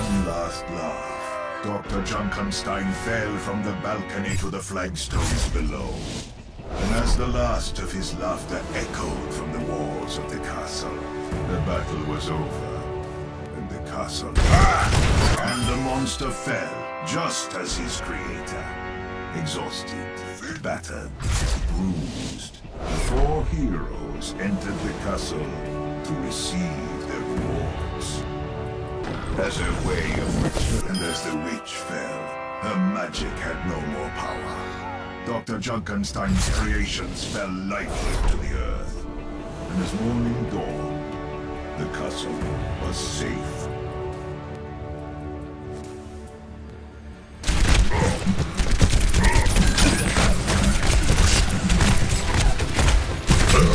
one last laugh, Dr. Junkenstein fell from the balcony to the flagstones below. And as the last of his laughter echoed from the walls of the castle, the battle was over, and the castle... Ah! And the monster fell, just as his creator. Exhausted, battered, bruised, the four heroes entered the castle to receive. As a way of which, and as the witch fell, her magic had no more power. Dr. Junkenstein's creations fell lifeless to the earth. And as morning dawned, the castle was safe.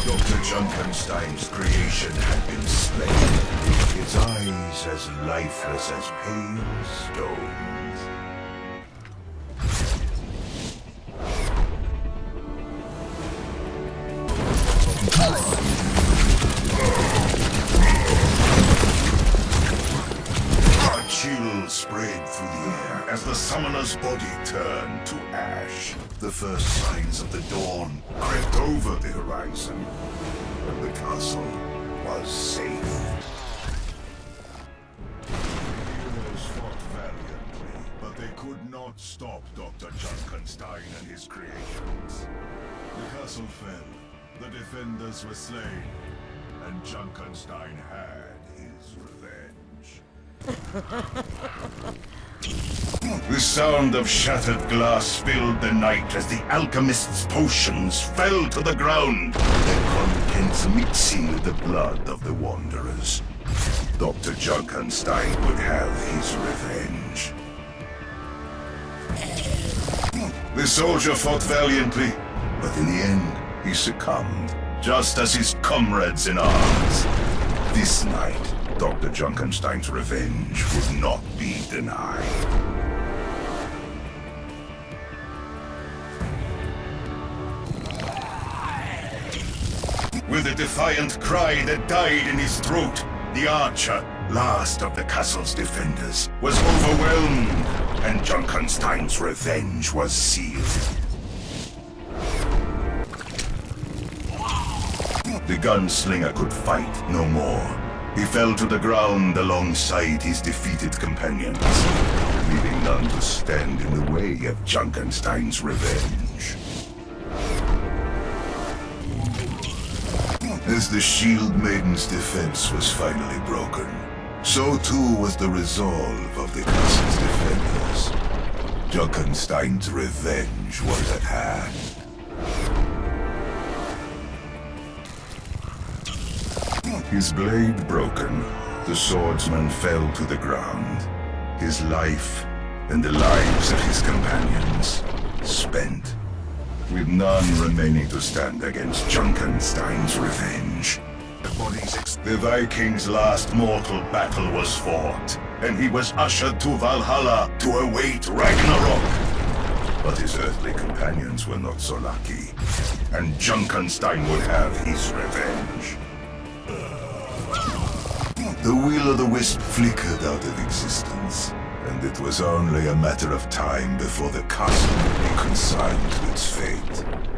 Dr. Junkenstein's creation had been slain. Eyes as lifeless as pale stones. A chill spread through the air as the summoner's body turned to ash. The first signs of the dawn crept over the horizon, and the castle was safe. Could not stop Dr. Junkenstein and his creations. The castle fell, the defenders were slain, and Junkenstein had his revenge. The sound of shattered glass filled the night as the alchemist's potions fell to the ground, their contents mixing with the blood of the Wanderers. Dr. Junkenstein would have his revenge. The soldier fought valiantly, but in the end, he succumbed, just as his comrades in arms. This night, Dr. Junkenstein's revenge would not be denied. With a defiant cry that died in his throat, the archer, last of the castle's defenders, was overwhelmed, and Junkenstein's revenge was sealed. The gunslinger could fight no more. He fell to the ground alongside his defeated companions, leaving none to stand in the way of Junkenstein's revenge. As the Shield Maiden's defense was finally broken, so too was the resolve of the castle's defenders. Junkenstein's revenge was at hand. His blade broken, the swordsman fell to the ground. His life and the lives of his companions spent, with none remaining to stand against Junkenstein's revenge. The Viking's last mortal battle was fought, and he was ushered to Valhalla to await Ragnarok. But his earthly companions were not so lucky, and Junkenstein would have his revenge. The will-o'-the-wisp flickered out of existence, and it was only a matter of time before the castle would be consigned to its fate.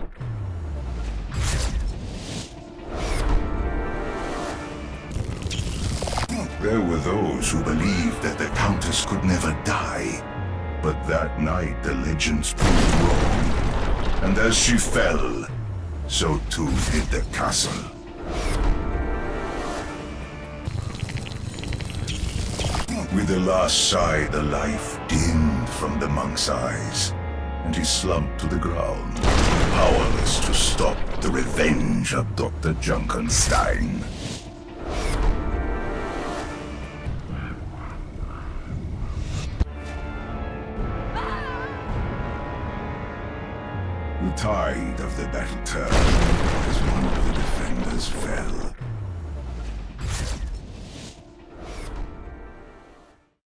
There were those who believed that the Countess could never die, but that night the legends proved wrong. And as she fell, so too did the castle. With a last sigh, the life dimmed from the monk's eyes, and he slumped to the ground, powerless to stop the revenge of Dr. Junkenstein. Tide of the battle turned as one of the defenders fell.